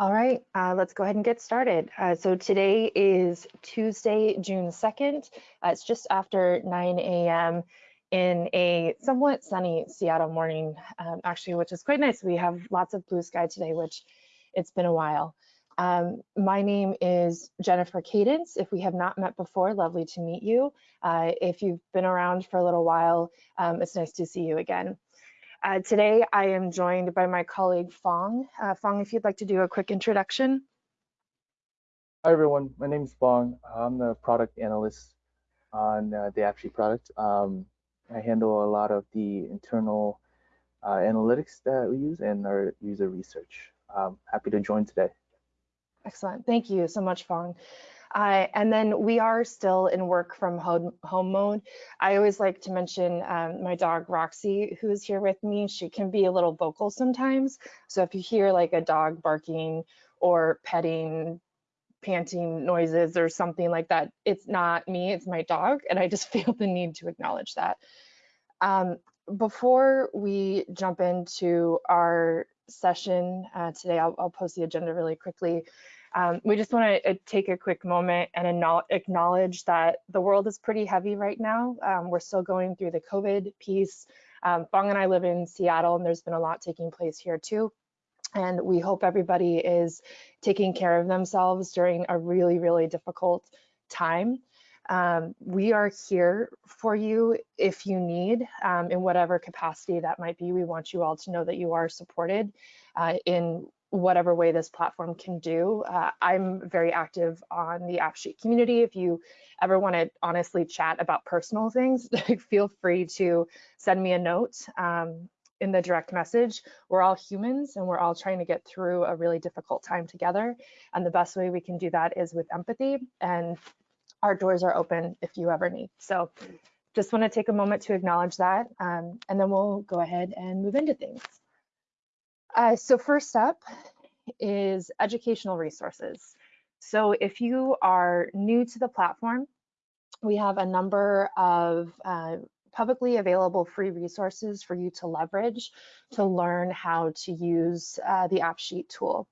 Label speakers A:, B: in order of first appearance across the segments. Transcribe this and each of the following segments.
A: All right, uh, let's go ahead and get started. Uh, so today is Tuesday, June 2nd. Uh, it's just after 9 a.m. in a somewhat sunny Seattle morning, um, actually, which is quite nice. We have lots of blue sky today, which it's been a while. Um, my name is Jennifer Cadence. If we have not met before, lovely to meet you. Uh, if you've been around for a little while, um, it's nice to see you again. Uh, today, I am joined by my colleague Fong. Uh, Fong, if you'd like to do a quick introduction.
B: Hi, everyone. My name is Fong. I'm the product analyst on uh, the AppSheet product. Um, I handle a lot of the internal uh, analytics that we use and our user research. Um, happy to join today.
A: Excellent. Thank you so much, Fong. Uh, and then we are still in work from home, home mode. I always like to mention um, my dog Roxy, who is here with me. She can be a little vocal sometimes. So if you hear like a dog barking or petting, panting noises or something like that, it's not me, it's my dog. And I just feel the need to acknowledge that. Um, before we jump into our session uh, today, I'll, I'll post the agenda really quickly. Um, we just want to uh, take a quick moment and acknowledge that the world is pretty heavy right now. Um, we're still going through the COVID piece. Um, Fong and I live in Seattle, and there's been a lot taking place here too. And we hope everybody is taking care of themselves during a really, really difficult time. Um, we are here for you if you need, um, in whatever capacity that might be. We want you all to know that you are supported uh, in whatever way this platform can do. Uh, I'm very active on the AppSheet community. If you ever want to honestly chat about personal things, feel free to send me a note um, in the direct message. We're all humans and we're all trying to get through a really difficult time together. And the best way we can do that is with empathy and our doors are open if you ever need. So just want to take a moment to acknowledge that um, and then we'll go ahead and move into things. Uh, so first up is educational resources. So if you are new to the platform, we have a number of uh, publicly available free resources for you to leverage to learn how to use uh, the AppSheet tool.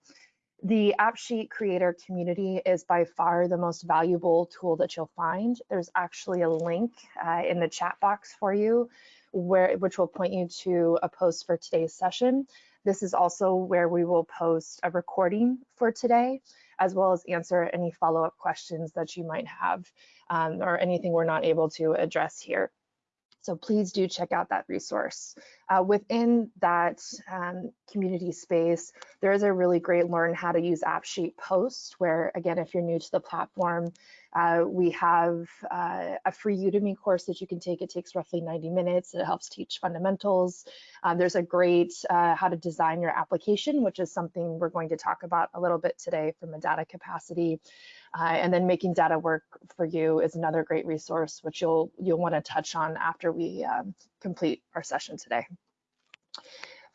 A: The AppSheet creator community is by far the most valuable tool that you'll find. There's actually a link uh, in the chat box for you where which will point you to a post for today's session this is also where we will post a recording for today, as well as answer any follow-up questions that you might have um, or anything we're not able to address here. So please do check out that resource. Uh, within that um, community space, there is a really great learn how to use AppSheet post where, again, if you're new to the platform, uh, we have uh, a free Udemy course that you can take. It takes roughly 90 minutes. It helps teach fundamentals. Um, there's a great uh, how to design your application, which is something we're going to talk about a little bit today from a data capacity. Uh, and then making data work for you is another great resource, which you'll you'll want to touch on after we um, complete our session today.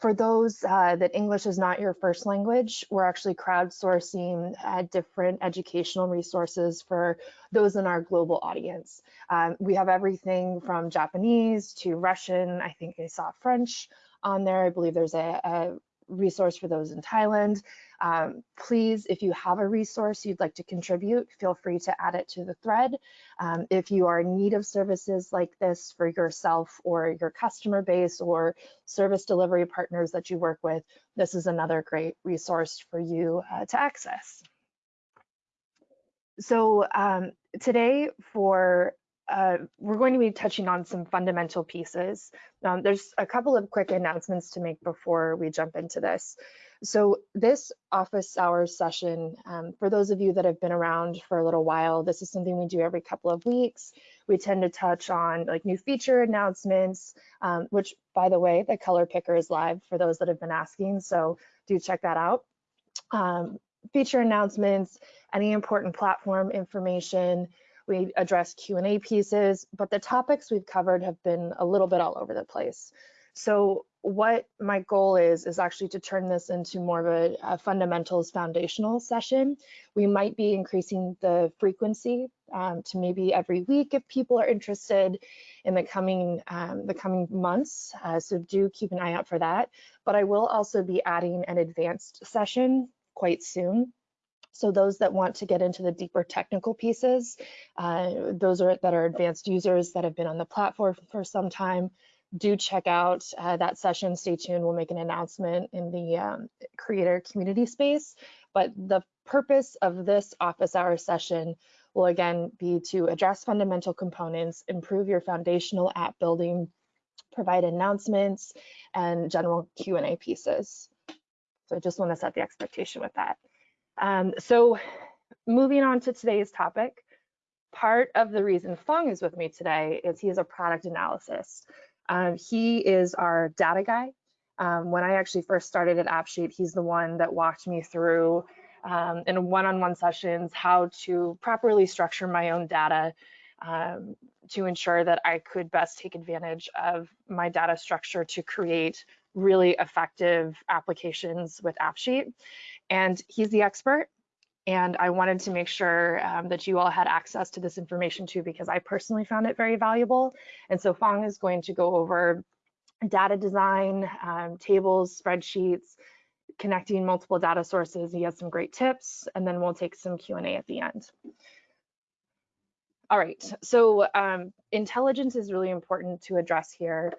A: For those uh, that English is not your first language, we're actually crowdsourcing uh, different educational resources for those in our global audience. Um, we have everything from Japanese to Russian. I think I saw French on there. I believe there's a, a resource for those in Thailand. Um, please, if you have a resource you'd like to contribute, feel free to add it to the thread. Um, if you are in need of services like this for yourself or your customer base or service delivery partners that you work with, this is another great resource for you uh, to access. So um, today for uh, we're going to be touching on some fundamental pieces. Um, there's a couple of quick announcements to make before we jump into this. So this office hours session, um, for those of you that have been around for a little while, this is something we do every couple of weeks. We tend to touch on like new feature announcements, um, which by the way, the color picker is live for those that have been asking, so do check that out. Um, feature announcements, any important platform information, we address Q&A pieces, but the topics we've covered have been a little bit all over the place. So what my goal is, is actually to turn this into more of a, a fundamentals foundational session. We might be increasing the frequency um, to maybe every week if people are interested in the coming um, the coming months. Uh, so do keep an eye out for that. But I will also be adding an advanced session quite soon. So those that want to get into the deeper technical pieces, uh, those are that are advanced users that have been on the platform for some time, do check out uh, that session. Stay tuned. We'll make an announcement in the um, creator community space. But the purpose of this office hour session will again be to address fundamental components, improve your foundational app building, provide announcements, and general Q&A pieces. So I just want to set the expectation with that. Um, so moving on to today's topic, part of the reason Fong is with me today is he is a product analysis. Um, he is our data guy. Um, when I actually first started at AppSheet, he's the one that walked me through um, in one-on-one -on -one sessions how to properly structure my own data um, to ensure that I could best take advantage of my data structure to create really effective applications with AppSheet. And he's the expert. And I wanted to make sure um, that you all had access to this information too, because I personally found it very valuable. And so Fong is going to go over data design, um, tables, spreadsheets, connecting multiple data sources. He has some great tips, and then we'll take some Q&A at the end. All right, so um, intelligence is really important to address here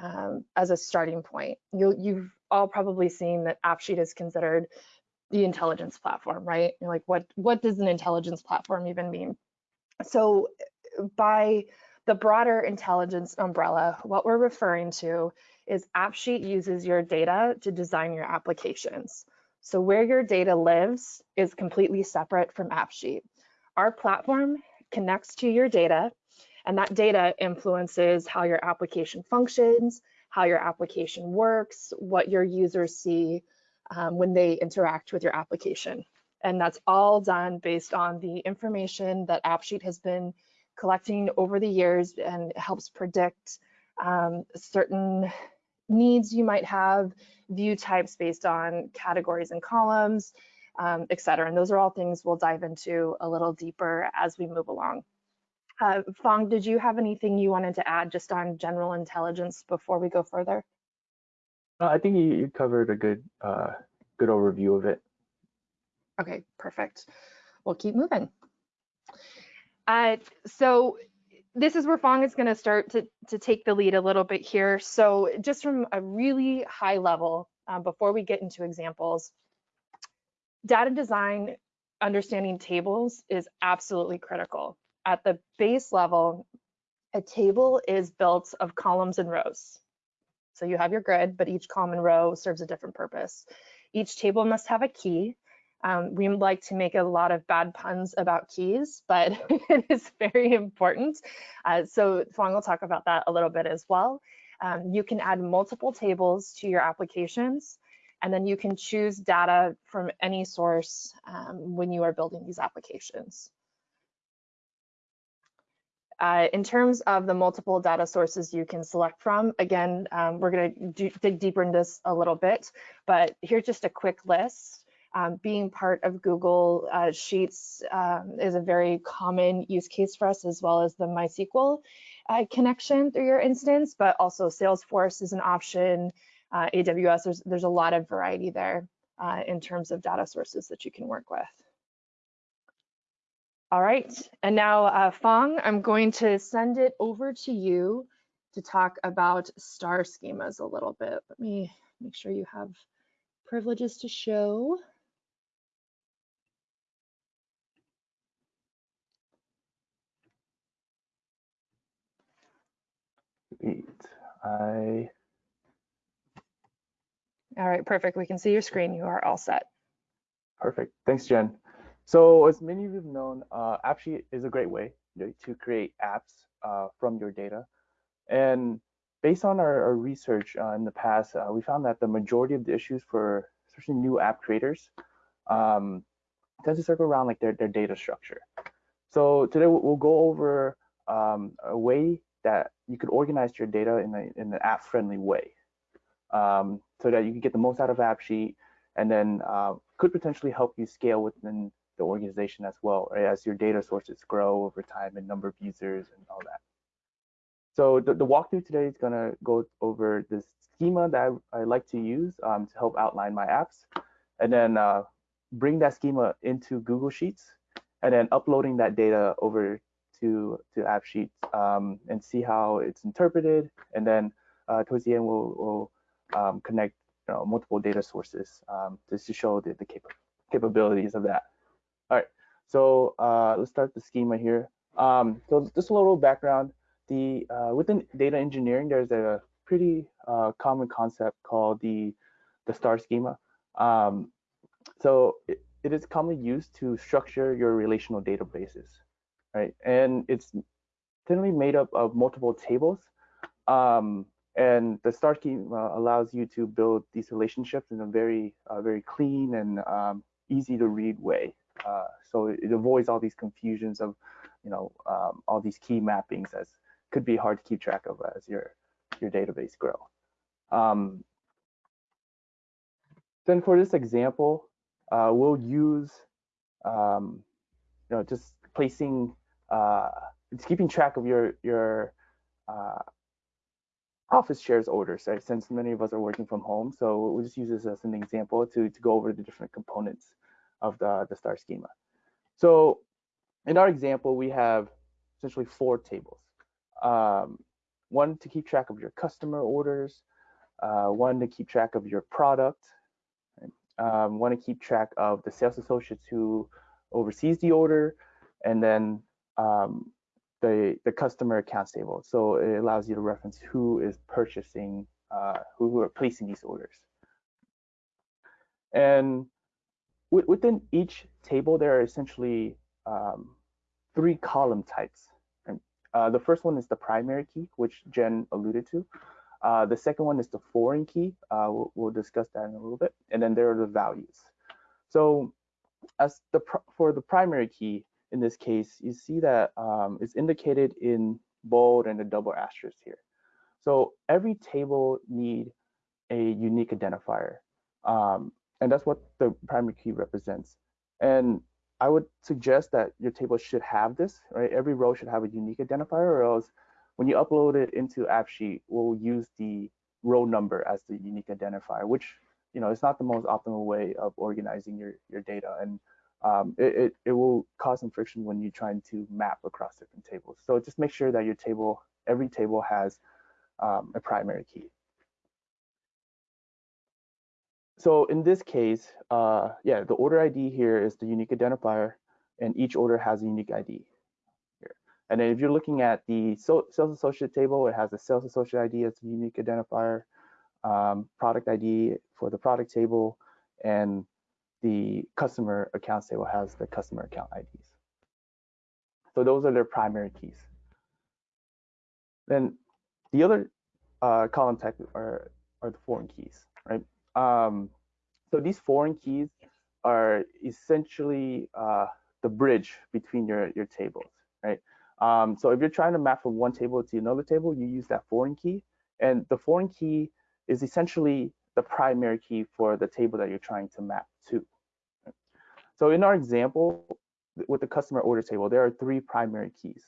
A: um, as a starting point. you you've all probably seen that AppSheet is considered the intelligence platform, right? You're like, what, what does an intelligence platform even mean? So by the broader intelligence umbrella, what we're referring to is AppSheet uses your data to design your applications. So where your data lives is completely separate from AppSheet. Our platform connects to your data and that data influences how your application functions, how your application works, what your users see um, when they interact with your application. And that's all done based on the information that AppSheet has been collecting over the years and helps predict um, certain needs you might have, view types based on categories and columns, um, et cetera. And those are all things we'll dive into a little deeper as we move along. Uh, Fong, did you have anything you wanted to add just on general intelligence before we go further?
B: I think you, you covered a good uh, good overview of it.
A: Okay, perfect. We'll keep moving. Uh, so this is where Fong is going to start to, to take the lead a little bit here. So just from a really high level, um, before we get into examples, data design, understanding tables is absolutely critical. At the base level, a table is built of columns and rows. So you have your grid, but each column and row serves a different purpose. Each table must have a key. Um, we like to make a lot of bad puns about keys, but it is very important. Uh, so Fong will talk about that a little bit as well. Um, you can add multiple tables to your applications, and then you can choose data from any source um, when you are building these applications. Uh, in terms of the multiple data sources you can select from, again, um, we're going to dig deeper into this a little bit, but here's just a quick list. Um, being part of Google uh, Sheets um, is a very common use case for us, as well as the MySQL uh, connection through your instance, but also Salesforce is an option, uh, AWS, there's, there's a lot of variety there uh, in terms of data sources that you can work with. All right, and now uh, Fong, I'm going to send it over to you to talk about star schemas a little bit. Let me make sure you have privileges to show.
B: Great. I.
A: All right, perfect. We can see your screen. You are all set.
B: Perfect. Thanks, Jen. So as many of you have known, uh, AppSheet is a great way to create apps uh, from your data. And based on our, our research uh, in the past, uh, we found that the majority of the issues for especially new app creators um, tends to circle around like their, their data structure. So today we'll go over um, a way that you could organize your data in, a, in an app-friendly way um, so that you can get the most out of AppSheet and then uh, could potentially help you scale within the organization as well, right? As your data sources grow over time and number of users and all that. So the, the walkthrough today is gonna go over this schema that I, I like to use um, to help outline my apps. And then uh, bring that schema into Google Sheets and then uploading that data over to to AppSheets um, and see how it's interpreted. And then uh, towards the end, we'll, we'll um, connect you know, multiple data sources um, just to show the, the capa capabilities of that. All right, so uh, let's start the schema here. Um, so just a little background. The uh, within data engineering, there's a pretty uh, common concept called the the star schema. Um, so it, it is commonly used to structure your relational databases, right? And it's generally made up of multiple tables. Um, and the star schema allows you to build these relationships in a very, uh, very clean and um, easy to read way. Uh, so it, avoids all these confusions of, you know, um, all these key mappings as could be hard to keep track of as your your database grow. Um, then for this example, uh, we'll use, um, you know, just placing, uh, it's keeping track of your your uh, office shares orders, right? Since many of us are working from home, so we'll just use this as an example to to go over the different components of the the star schema. So in our example, we have essentially four tables. Um, one to keep track of your customer orders, uh, one to keep track of your product, um, want to keep track of the sales associates who oversees the order, and then um, the the customer accounts table. So it allows you to reference who is purchasing, uh, who are placing these orders. And within each table, there are essentially um, three column types. Uh, the first one is the primary key, which Jen alluded to. Uh, the second one is the foreign key. Uh, we'll, we'll, discuss that in a little bit. And then there are the values. So as the for the primary key, in this case, you see that um, it's indicated in bold and a double asterisk here. So every table need a unique identifier. Um, and that's what the primary key represents. And I would suggest that your table should have this, right? Every row should have a unique identifier or else when you upload it into AppSheet, we'll use the row number as the unique identifier, which you know it's not the most optimal way of organizing your your data, and um, it, it, it will cause some friction when you're trying to map across different tables. So just make sure that your table, every table has um, a primary key. So in this case, uh, yeah, the order ID here is the unique identifier, and each order has a unique ID. Here. And then if you're looking at the sales associate table, it has a sales associate ID as a unique identifier, um, product ID for the product table, and the customer accounts table has the customer account IDs. So those are their primary keys. Then the other uh, column type are, are the foreign keys, right? Um, so these foreign keys are essentially uh, the bridge between your, your tables, right? Um, so if you're trying to map from one table to another table, you use that foreign key. And the foreign key is essentially the primary key for the table that you're trying to map to. So in our example, with the customer order table, there are three primary keys.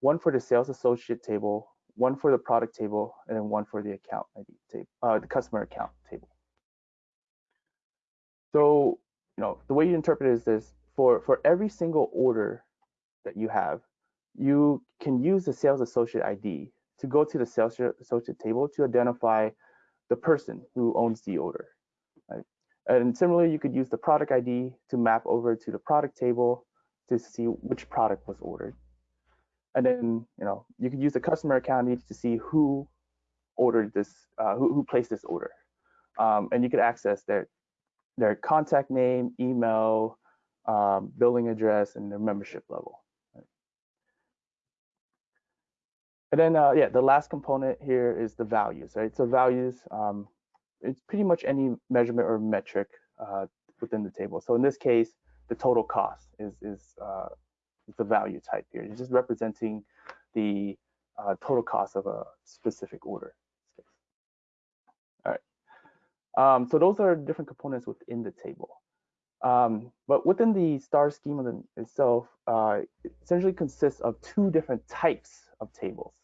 B: One for the sales associate table, one for the product table, and then one for the account ID table, uh, the customer account table. So, you know, the way you interpret it is this, for, for every single order that you have, you can use the sales associate ID to go to the sales associate table to identify the person who owns the order. And similarly, you could use the product ID to map over to the product table to see which product was ordered. And then, you know, you could use the customer account ID to see who ordered this, uh, who, who placed this order. Um, and you could access their their contact name, email, um, billing address, and their membership level. And then, uh, yeah, the last component here is the values, right? So values, um, it's pretty much any measurement or metric uh, within the table. So in this case, the total cost is is, uh, is the value type here. It's just representing the uh, total cost of a specific order. All right. Um, so those are different components within the table. Um, but within the star schema itself, uh, it essentially consists of two different types of tables.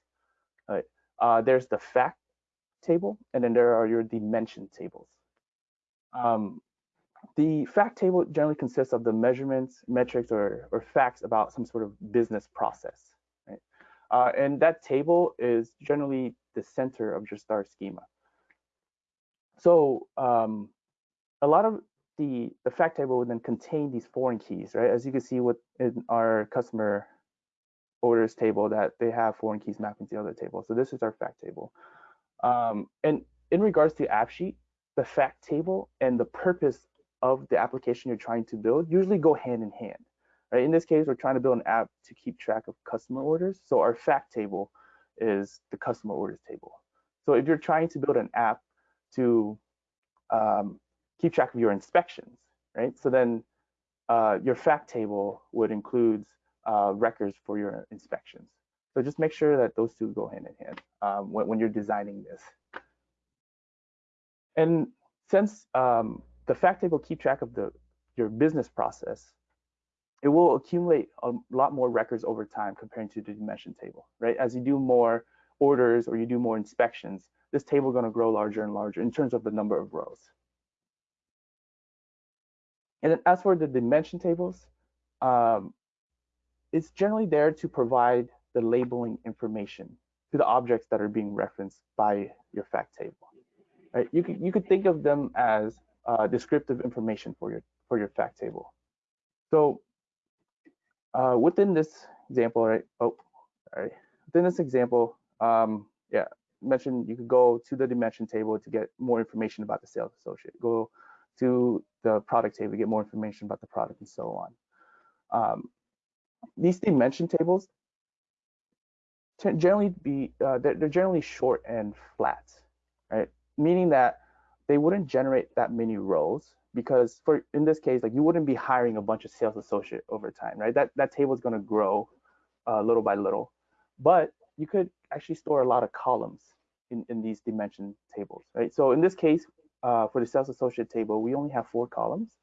B: Right. Uh, there's the fact table, and then there are your dimension tables. Um, the fact table generally consists of the measurements, metrics, or, or facts about some sort of business process. Right? Uh, and that table is generally the center of your star schema. So um, a lot of the, the fact table would then contain these foreign keys, right? As you can see with our customer orders table that they have foreign keys mapping to the other table. So this is our fact table. Um, and in regards to AppSheet, the fact table and the purpose of the application you're trying to build usually go hand in hand. Right? In this case, we're trying to build an app to keep track of customer orders. So our fact table is the customer orders table. So if you're trying to build an app to um, keep track of your inspections, right? So then uh, your fact table would include uh, records for your inspections. So just make sure that those two go hand in hand um, when, when, you're designing this. And since um, the fact table keep track of the your business process, it will accumulate a lot more records over time comparing to the dimension table, right? As you do more orders or you do more inspections, this table going to grow larger and larger in terms of the number of rows. And then as for the dimension tables, um, it's generally there to provide the labeling information to the objects that are being referenced by your fact table. Right? You could you could think of them as uh, descriptive information for your for your fact table. So uh, within this example, right? Oh, sorry. Within this example, um, yeah, mentioned you could go to the dimension table to get more information about the sales associate. Go to the product table to get more information about the product and so on. Um, these dimension tables generally be uh, they're, they're, generally short and flat, right? Meaning that they wouldn't generate that many rows because for in this case, like you wouldn't be hiring a bunch of sales associate over time, right? That that table is going to grow uh, little by little, but you could actually store a lot of columns in, in these dimension tables, right? So in this case, uh, for the sales associate table, we only have four columns,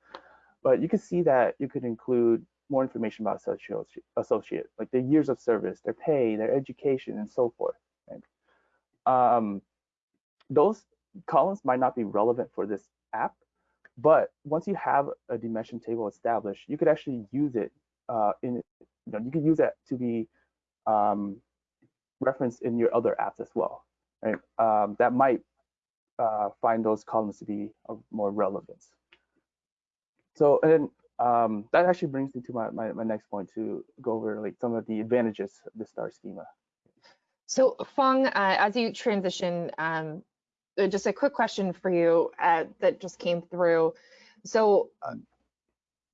B: but you can see that you could include more information about associate, associate like their years of service, their pay, their education, and so forth. Right? Um, those columns might not be relevant for this app, but once you have a dimension table established, you could actually use it uh, in, you know, you could use that to be um, referenced in your other apps as well, right? Um, that might uh, find those columns to be of more relevance. So, and um, that actually brings me to my, my, my, next point to go over like some of the advantages of the star schema.
A: So Fong, uh, as you transition, um, uh, just a quick question for you uh, that just came through. So, uh,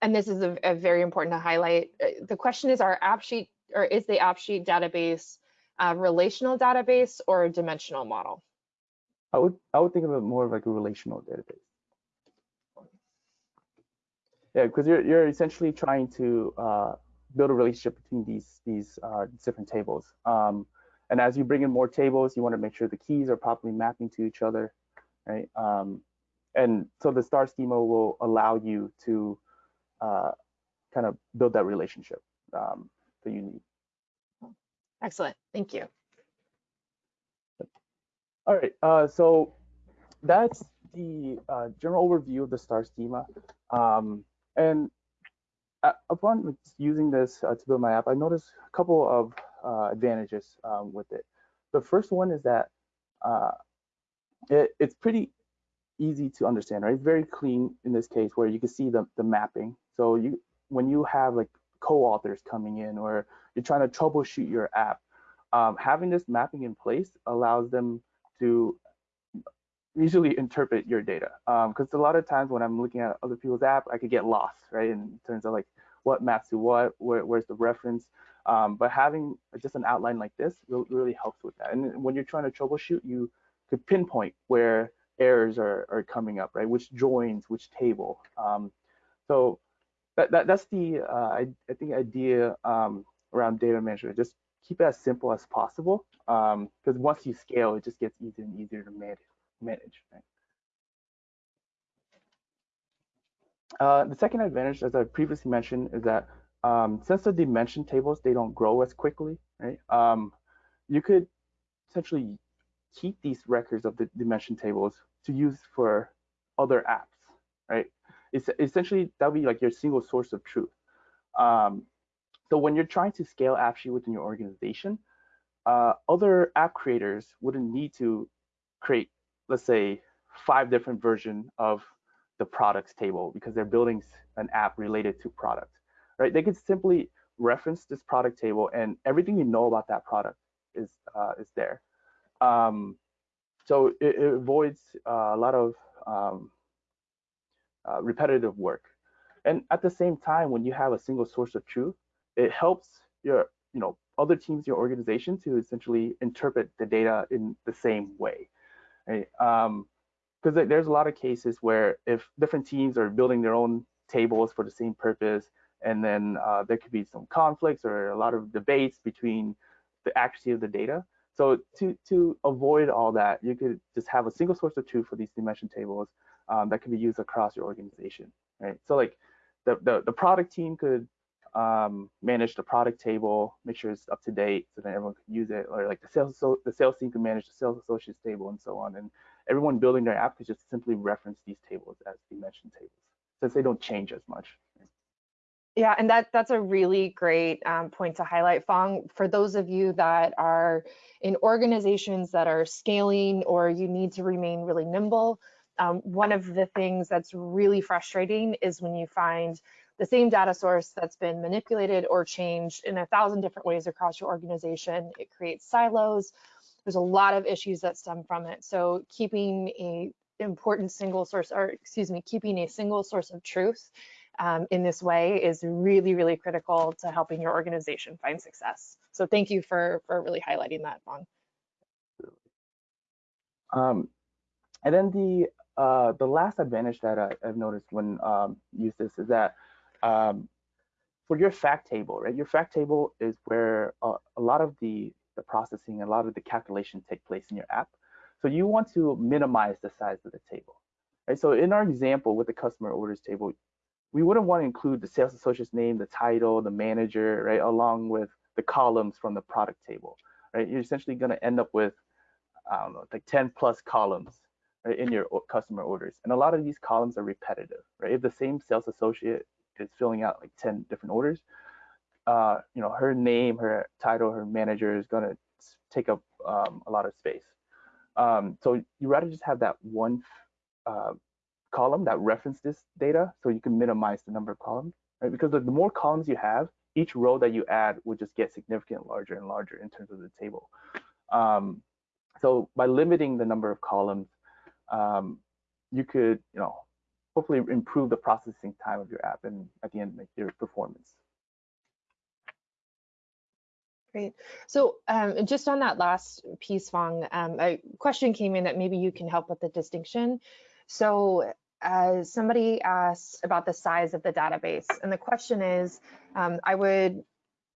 A: and this is a, a very important to highlight. Uh, the question is, our AppSheet or is the AppSheet database a relational database or a dimensional model?
B: I would I would think of it more like a relational database. Yeah, because you're you're essentially trying to uh, build a relationship between these these uh, different tables. Um, and as you bring in more tables, you want to make sure the keys are properly mapping to each other, right? Um, and so the star schema will allow you to uh, kind of build that relationship um, that you need.
A: Excellent, thank you.
B: All right, uh, so that's the uh, general overview of the star schema. Um, and uh, upon using this uh, to build my app, I noticed a couple of uh, advantages um, with it. The first one is that uh, it, it's pretty easy to understand, right? It's very clean in this case where you can see the, the mapping. So you when you have like co-authors coming in or you're trying to troubleshoot your app, um, having this mapping in place allows them to usually interpret your data because um, a lot of times when I'm looking at other people's app, I could get lost, right? In terms of like what maps to what, where, where's the reference. Um, but having just an outline like this really, really helps with that. And when you're trying to troubleshoot, you could pinpoint where errors are, are coming up, right? Which joins, which table. Um, so that, that that's the uh, I, I think idea um, around data management. Just keep it as simple as possible because um, once you scale, it just gets easier and easier to manage manage. Right? Uh, the second advantage, as I previously mentioned, is that um, since the dimension tables, they don't grow as quickly, right? Um, you could essentially keep these records of the dimension tables to use for other apps, right? it's essentially that would be like your single source of truth. Um, so when you're trying to scale AppSheet within your organization, uh, other app creators wouldn't need to create, let's say, five different version of the products table because they're building an app related to product, right? They could simply reference this product table and everything you know about that product is uh, is there. Um, so it, it avoids uh, a lot of um, uh, repetitive work. And at the same time, when you have a single source of truth, it helps your you know other teams, your organization to essentially interpret the data in the same way. Right? Um, because there's a lot of cases where if different teams are building their own tables for the same purpose, and then uh, there could be some conflicts or a lot of debates between the accuracy of the data. So to to avoid all that, you could just have a single source of truth for these dimension tables um, that can be used across your organization, right? So like the the, the product team could um, manage the product table, make sure it's up to date, so that everyone can use it, or like the sales so the sales team can manage the sales associates table and so on, and everyone building their app could just simply reference these tables as dimension tables, since they don't change as much.
A: Yeah, and that that's a really great um, point to highlight, Fong. For those of you that are in organizations that are scaling or you need to remain really nimble, um, one of the things that's really frustrating is when you find the same data source that's been manipulated or changed in a thousand different ways across your organization. It creates silos. There's a lot of issues that stem from it. So keeping a important single source, or excuse me, keeping a single source of truth um, in this way is really, really critical to helping your organization find success. So thank you for, for really highlighting that, Fong.
B: Um, and then the uh, the last advantage that I, have noticed when um, use this is that um, for your fact table, right? Your fact table is where uh, a lot of the the processing, a lot of the calculation take place in your app. So you want to minimize the size of the table, right? So in our example with the customer orders table, we wouldn't want to include the sales associate's name, the title, the manager, right, along with the columns from the product table, right? You're essentially going to end up with, I don't know, like 10 plus columns right, in your customer orders. And a lot of these columns are repetitive, right? If the same sales associate is filling out like 10 different orders, uh, you know, her name, her title, her manager is going to take up um, a lot of space. Um, so you rather just have that one uh, column that reference this data so you can minimize the number of columns, right? Because the, the more columns you have, each row that you add would just get significantly larger and larger in terms of the table. Um, so by limiting the number of columns, um, you could, you know, hopefully improve the processing time of your app and at the end make your performance.
A: Great. So um, just on that last piece, Fong, um, a question came in that maybe you can help with the distinction. So uh, somebody asked about the size of the database, and the question is, um, I would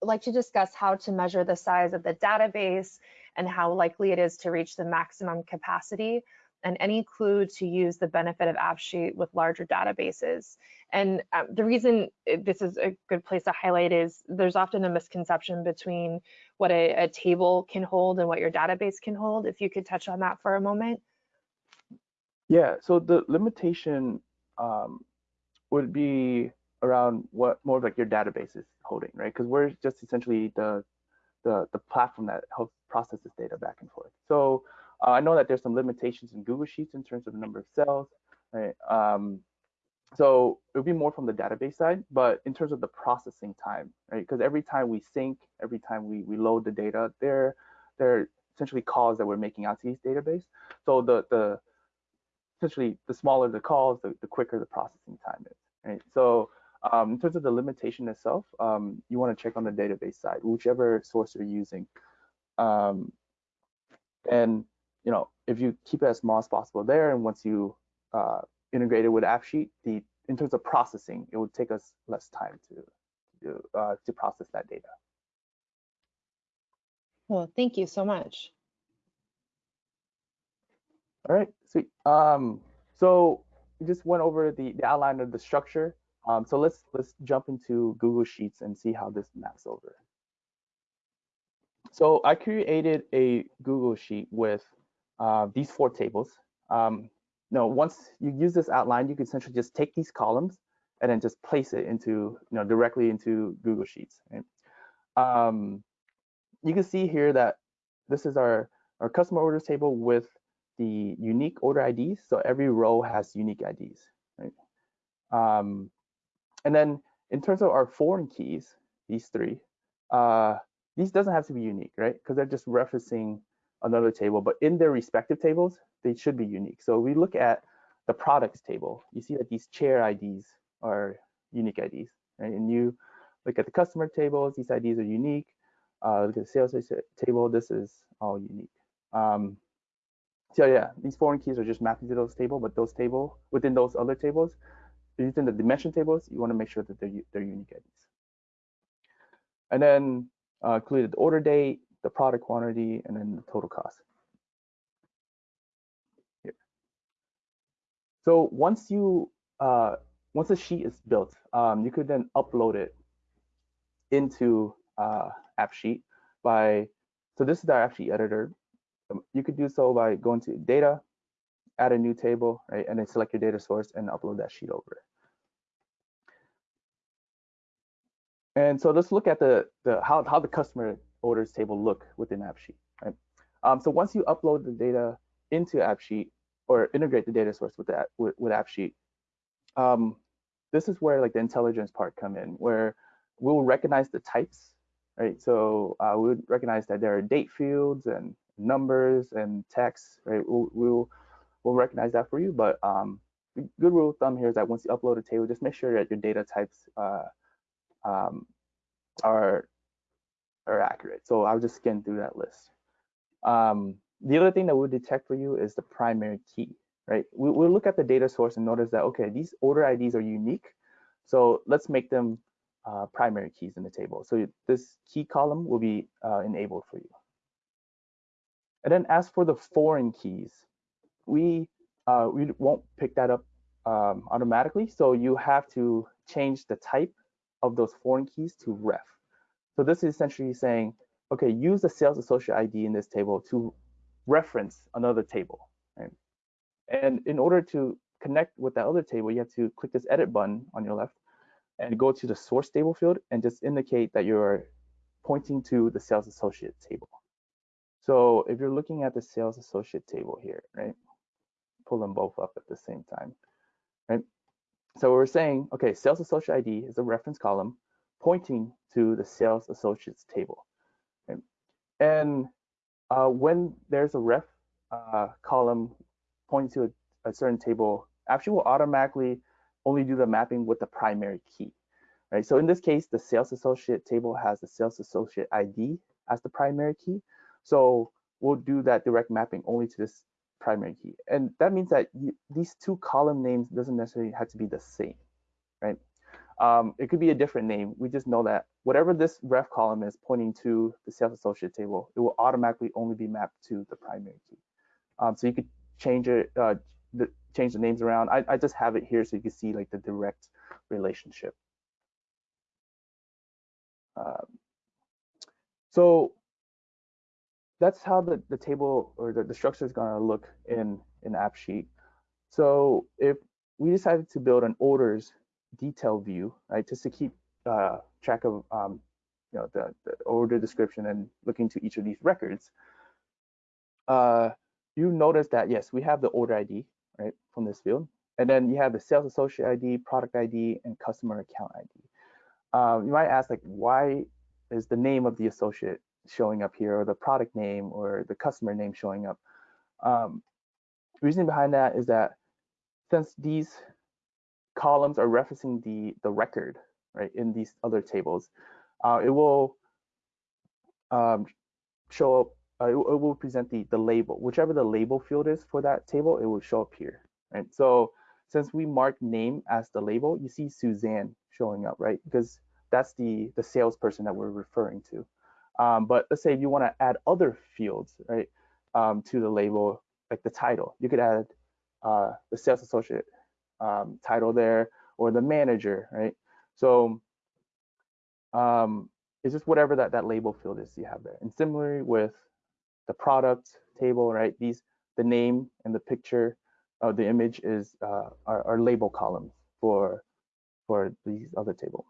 A: like to discuss how to measure the size of the database and how likely it is to reach the maximum capacity and any clue to use the benefit of AppSheet with larger databases. And um, the reason this is a good place to highlight is there's often a misconception between what a, a table can hold and what your database can hold. If you could touch on that for a moment.
B: Yeah, so the limitation um, would be around what more of like your database is holding, right? Because we're just essentially the, the the platform that helps process this data back and forth. So uh, I know that there's some limitations in Google Sheets in terms of the number of cells, right? Um, so it would be more from the database side, but in terms of the processing time, right? Because every time we sync, every time we, we load the data, there, there are essentially calls that we're making out to these database. So the the essentially the smaller the calls, the, the quicker the processing time is. Right? So um, in terms of the limitation itself, um, you want to check on the database side, whichever source you're using. Um, and you know, if you keep it as small as possible there, and once you uh, integrate it with AppSheet, the in terms of processing, it would take us less time to to, uh, to process that data.
A: Well, thank you so much.
B: All right, sweet. Um, so we just went over the, the outline of the structure. Um, so let's let's jump into Google Sheets and see how this maps over. So I created a Google Sheet with uh, these four tables. Um, no, once you use this outline, you can essentially just take these columns and then just place it into, you know, directly into Google Sheets. Right? Um, you can see here that this is our, our customer orders table with the unique order IDs. So every row has unique IDs. Right? Um, and then in terms of our foreign keys, these three, uh, these doesn't have to be unique, right? Because they're just referencing another table, but in their respective tables, they should be unique. So we look at the products table, you see that these chair IDs are unique IDs, right? And you look at the customer tables, these IDs are unique. Uh, look at the sales table, this is all unique. Um, so yeah, these foreign keys are just mapping to those table, but those table within those other tables, within the dimension tables, you want to make sure that they're, they're unique IDs. And then uh, included order date, the product quantity, and then the total cost. Here. So once you uh, once the sheet is built, um, you could then upload it into uh, AppSheet by so this is our AppSheet editor. Um, you could do so by going to data, add a new table, right, and then select your data source and upload that sheet over. And so let's look at the, the how, how the customer orders table look within AppSheet. Right? Um, so once you upload the data into AppSheet or integrate the data source with that with, with AppSheet, um, this is where like the intelligence part come in, where we'll recognize the types, right? So uh, we would recognize that there are date fields and numbers and text, right? We'll, we'll, we'll recognize that for you, but um, good rule of thumb here is that once you upload a table, just make sure that your data types uh, um, are are accurate. So I'll just scan through that list. Um, the other thing that we'll detect for you is the primary key, right? We, will look at the data source and notice that, okay, these order IDs are unique. So let's make them uh, primary keys in the table. So this key column will be uh, enabled for you. And then as for the foreign keys, we uh, we won't pick that up um, automatically. So you have to change the type of those foreign keys to ref. So this is essentially saying, okay, use the sales associate ID in this table to reference another table. Right? And in order to connect with that other table, you have to click this edit button on your left and go to the source table field and just indicate that you're pointing to the sales associate table. So if you're looking at the sales associate table here, right, pull them both up at the same time, right? So we're saying, okay, sales associate ID is a reference column pointing to the sales associates table. Okay. And uh, when there's a ref uh, column pointing to a, a, certain table, actually will automatically only do the mapping with the primary key. Right. So in this case, the sales associate table has the sales associate ID as the primary key. So we'll do that direct mapping only to this primary key. And that means that you, these two column names doesn't necessarily have to be the same, right? Um, it could be a different name. We just know that whatever this ref column is pointing to the sales associate table, it will automatically only be mapped to the primary key. Um, so you could change it, uh, the, change the names around. I, I just have it here so you can see like the direct relationship. Um, so that's how the, the table or the, the structure is going to look in in AppSheet. So if we decided to build an orders detail view, right, just to keep uh, track of um, you know the, the, order description and looking to each of these records, uh, you notice that yes, we have the order ID right from this field, and then you have the sales associate ID, product ID, and customer account ID. Um, you might ask like, why is the name of the associate showing up here, or the product name, or the customer name showing up? Um, reason behind that is that since these columns are referencing the, the record, right, in these other tables, uh, it will um, show up, uh, it, will present the, the label, whichever the label field is for that table, it will show up here, right? So since we mark name as the label, you see Suzanne showing up, right? Because that's the, the salesperson that we're referring to. Um, but let's say if you want to add other fields, right, um, to the label, like the title, you could add uh, the sales associate um, title there or the manager, right? So um, it's just whatever that, that label field is you have there. And similarly with the product table, right? These, the name and the picture uh, the image is uh, our label columns for for these other table.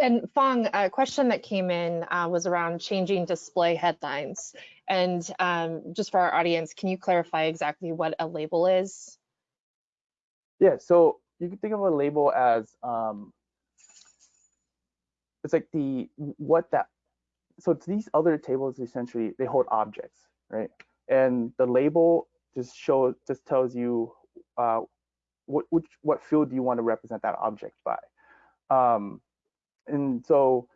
A: And Fong, a question that came in uh, was around changing display headlines. And um, just for our audience, can you clarify exactly what a label is?
B: Yeah, so you can think of a label as um, it's like the what that so these other tables essentially they hold objects, right? And the label just shows just tells you uh, what which what field do you want to represent that object by. Um, and so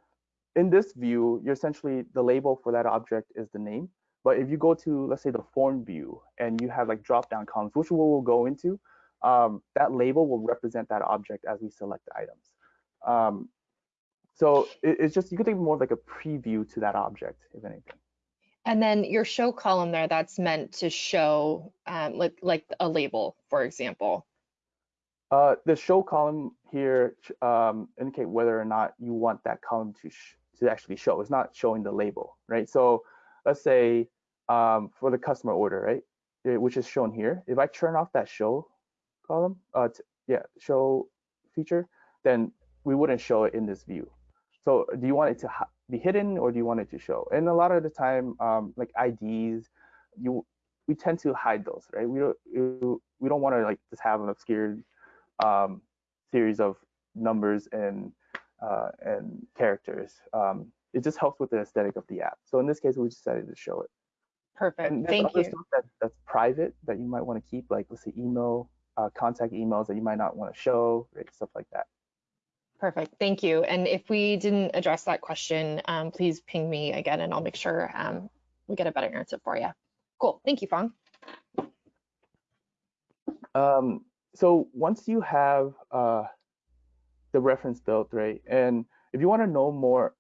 B: in this view, you're essentially the label for that object is the name. But if you go to, let's say, the form view and you have like drop-down columns, which we will go into, um, that label will represent that object as we select items. Um, so it, it's just, you could think more like a preview to that object, if anything.
A: And then your show column there, that's meant to show um, like, like a label, for example.
B: Uh, the show column here um, indicate whether or not you want that column to to actually show. It's not showing the label, right? So let's say um, for the customer order, right, which is shown here. If I turn off that show column, uh, yeah, show feature, then we wouldn't show it in this view. So do you want it to be hidden or do you want it to show? And a lot of the time, um, like IDs, you we tend to hide those, right? We don't we don't want to like just have an obscured um, series of numbers and uh, and characters. Um, it just helps with the aesthetic of the app. So in this case, we decided to show it.
A: Perfect. Thank you.
B: That, that's private that you might want to keep, like let's say email, uh, contact emails that you might not want to show, right? Stuff like that.
A: Perfect. Thank you. And if we didn't address that question, um, please ping me again, and I'll make sure um, we get a better answer for you. Cool. Thank you, Fong.
B: Um, so once you have uh, the reference built, right, and if you want to know more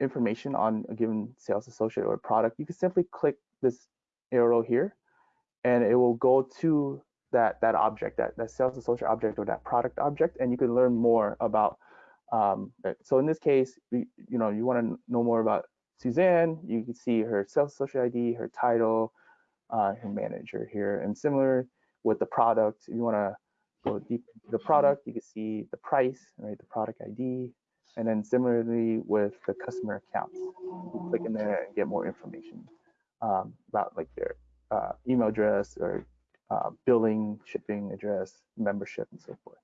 B: information on a given sales associate or product, you can simply click this arrow here, and it will go to that that object, that that sales associate object or that product object, and you can learn more about. Um, so in this case, you know, you want to know more about Suzanne. You can see her sales associate ID, her title, uh, her manager here, and similar with the product. If you want to go deep into the product, you can see the price, right, the product ID, and then similarly with the customer accounts, you click in there and get more information um, about like their uh, email address or uh, billing, shipping address, membership, and so forth.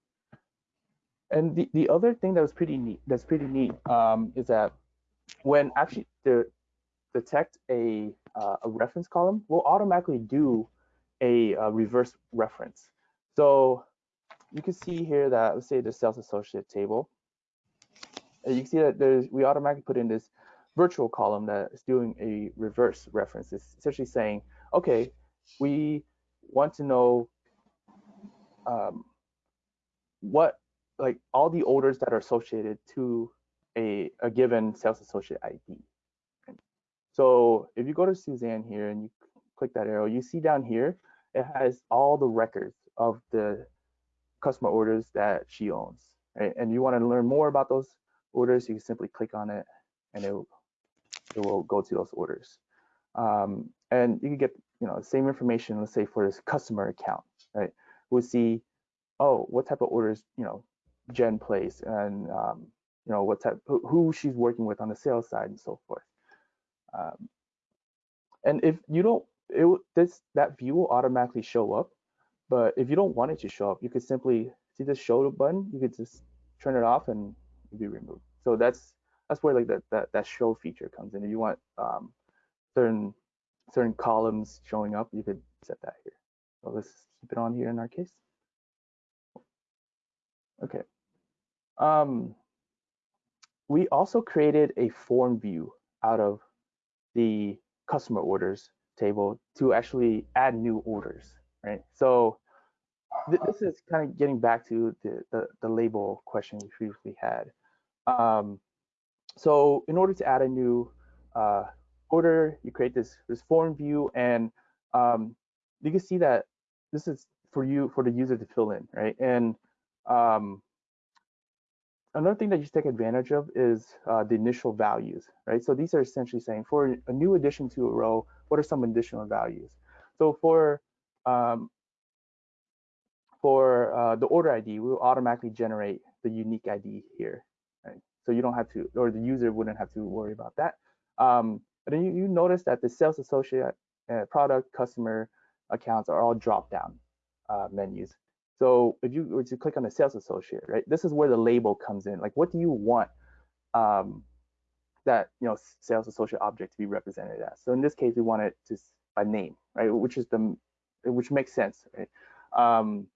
B: And the, the other thing that was pretty neat, that's pretty neat, um, is that when actually the detect a uh, a reference column, we'll automatically do a, a reverse reference. So you can see here that let's say the sales associate table. You can see that there's we automatically put in this virtual column that is doing a reverse reference. It's essentially saying, okay, we want to know um, what like all the orders that are associated to a, a given sales associate ID. So if you go to Suzanne here and you click that arrow, you see down here, it has all the records of the customer orders that she owns. Right? And you want to learn more about those orders, you can simply click on it and it will, it will go to those orders. Um, and you can get you know the same information, let's say for this customer account, right? We'll see, oh, what type of orders, you know, Jen placed and um, you know what type who she's working with on the sales side and so forth. Um, and if you don't, it this that view will automatically show up. But if you don't want it to show up, you could simply see the show button. You could just turn it off and be removed. So that's that's where like that that, that show feature comes in. If you want um, certain certain columns showing up, you could set that here. So let's keep it on here in our case. Okay. Um, we also created a form view out of the customer orders table to actually add new orders, right? So th this is kind of getting back to the, the, the label question we previously had. Um, so in order to add a new uh, order, you create this, this form view and um, you can see that this is for you, for the user to fill in, right? And um, another thing that you take advantage of is uh, the initial values, right? So these are essentially saying for a new addition to a row, what are some additional values? So for um, for uh, the order ID, we will automatically generate the unique ID here. Right? So you don't have to, or the user wouldn't have to worry about that. Um, but then you, you notice that the sales associate, uh, product, customer accounts are all drop down uh, menus. So if you were to click on the sales associate, right, this is where the label comes in. Like, what do you want um, that you know sales associate object to be represented as? So in this case, we want it to by name, right, which is the which makes sense, right? Um,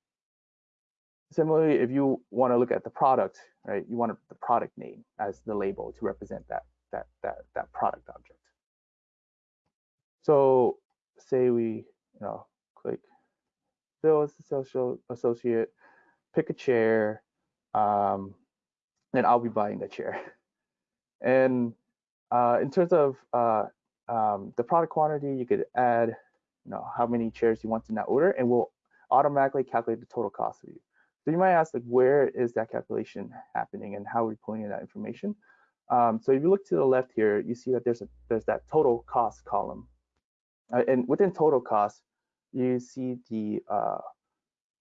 B: similarly, if you want to look at the product, right, you want the product name as the label to represent that that that that product object. So say we you know click sales social associate, pick a chair, um, and I'll be buying the chair. And uh, in terms of uh, um, the product quantity, you could add, you know, how many chairs you want in that order, and we'll automatically calculate the total cost of you. So you might ask, like, where is that calculation happening, and how are we pulling in that information? Um, so if you look to the left here, you see that there's a there's that total cost column, and within total cost, you see the uh,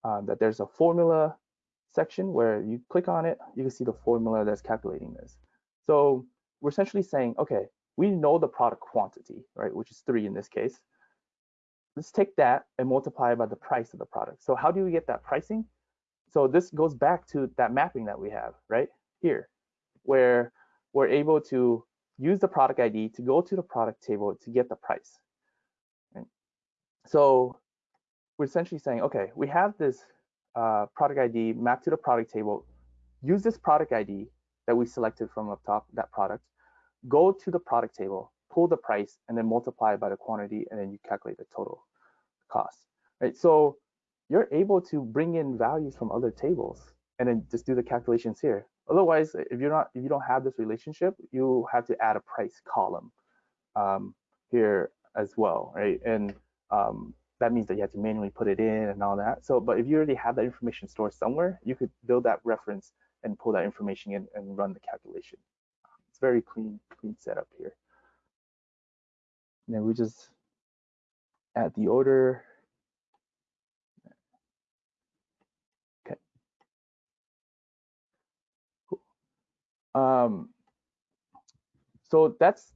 B: uh, that there's a formula section where you click on it, you can see the formula that's calculating this. So we're essentially saying, okay, we know the product quantity, right, which is three in this case. Let's take that and multiply by the price of the product. So how do we get that pricing? So this goes back to that mapping that we have right here, where we're able to use the product ID to go to the product table to get the price. So we're essentially saying, okay, we have this uh, product ID mapped to the product table. Use this product ID that we selected from up top, that product, go to the product table, pull the price, and then multiply it by the quantity, and then you calculate the total cost. Right? So you're able to bring in values from other tables and then just do the calculations here. Otherwise, if you're not, if you don't have this relationship, you have to add a price column um, here as well, right? And um, that means that you have to manually put it in and all that. So, but if you already have that information stored somewhere, you could build that reference and pull that information in and run the calculation. It's very clean, clean setup here. And then we just add the order. Okay. Cool. Um, so that's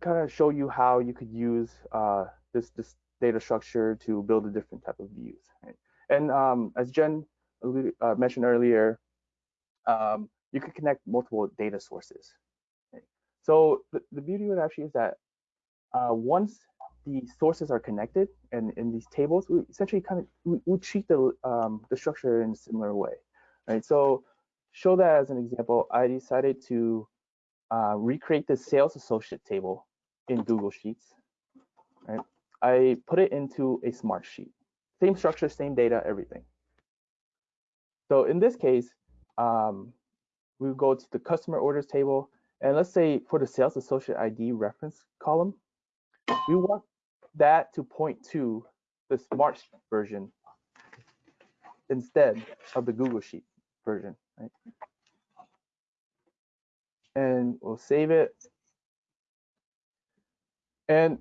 B: kind of show you how you could use uh, this this data structure to build a different type of views. Right? And um, as Jen uh, mentioned earlier, um, you can connect multiple data sources. Right? So the, the beauty of it actually is that uh, once the sources are connected and in these tables, we essentially kind of we, we treat the um, the structure in a similar way, right? So show that as an example, I decided to uh, recreate the sales associate table in Google Sheets, right? I put it into a Smartsheet. Same structure, same data, everything. So in this case, um, we go to the customer orders table, and let's say for the sales associate ID reference column, we want that to point to the smart version instead of the Google Sheet version, right? And we'll save it. And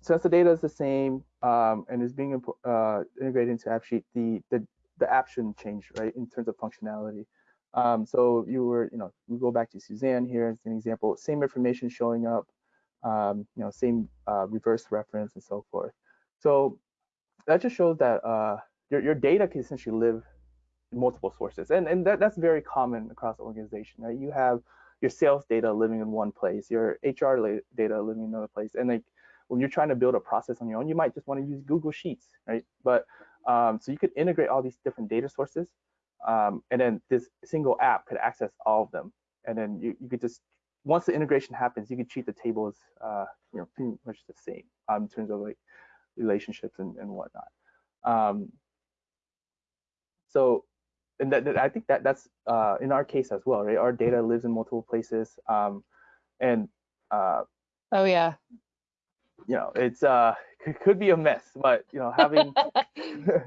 B: since the data is the same um, and is being uh, integrated into AppSheet, the, the the app shouldn't change, right, in terms of functionality. Um, so you were, you know, we go back to Suzanne here as an example, same information showing up, um, you know, same uh, reverse reference and so forth. So that just shows that uh, your, your data can essentially live in multiple sources. And, and that, that's very common across the organization, right? You have your sales data living in one place, your HR data living in another place. And like when you're trying to build a process on your own, you might just want to use Google Sheets, right? But um, so you could integrate all these different data sources, um, and then this single app could access all of them. And then you, you could just, once the integration happens, you could treat the tables, uh, you know, pretty much the same um, in terms of like relationships and, and whatnot. Um, so, and that, that, I think that that's uh, in our case as well, right? Our data lives in multiple places, um, and uh,
A: oh yeah,
B: you know, it's uh could be a mess, but you know, having